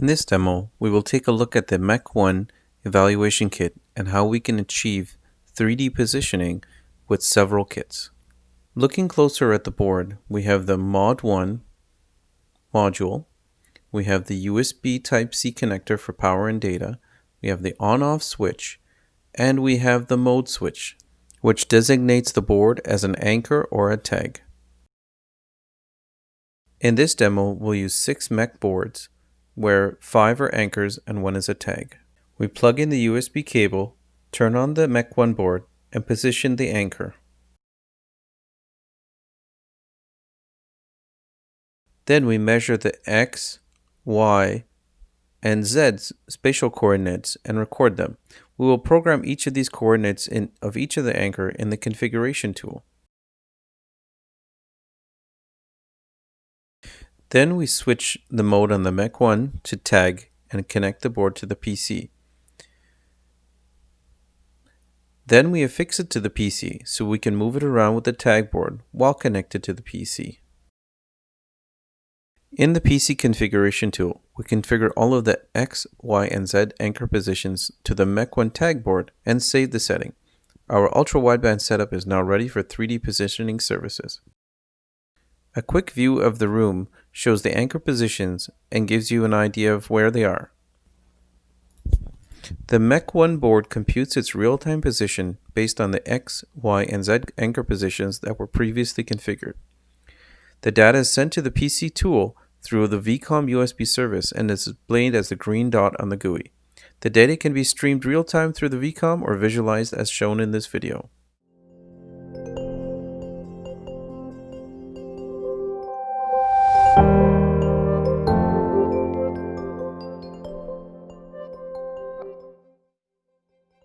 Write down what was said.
In this demo, we will take a look at the MEC1 evaluation kit and how we can achieve 3D positioning with several kits. Looking closer at the board, we have the Mod 1 module, we have the USB Type-C connector for power and data, we have the on-off switch, and we have the mode switch, which designates the board as an anchor or a tag. In this demo, we'll use six MEC boards, where five are anchors and one is a tag. We plug in the USB cable, turn on the MEC1 board, and position the anchor. Then we measure the X, Y, and Z spatial coordinates and record them. We will program each of these coordinates in, of each of the anchor in the configuration tool. Then we switch the mode on the MEC1 to tag and connect the board to the PC. Then we affix it to the PC so we can move it around with the tag board while connected to the PC. In the PC configuration tool, we configure all of the X, Y, and Z anchor positions to the MEC1 tag board and save the setting. Our ultra-wideband setup is now ready for 3D positioning services. A quick view of the room shows the anchor positions and gives you an idea of where they are. The MEC1 board computes its real-time position based on the X, Y, and Z anchor positions that were previously configured. The data is sent to the PC tool through the VCOM USB service and is displayed as the green dot on the GUI. The data can be streamed real-time through the VCOM or visualized as shown in this video.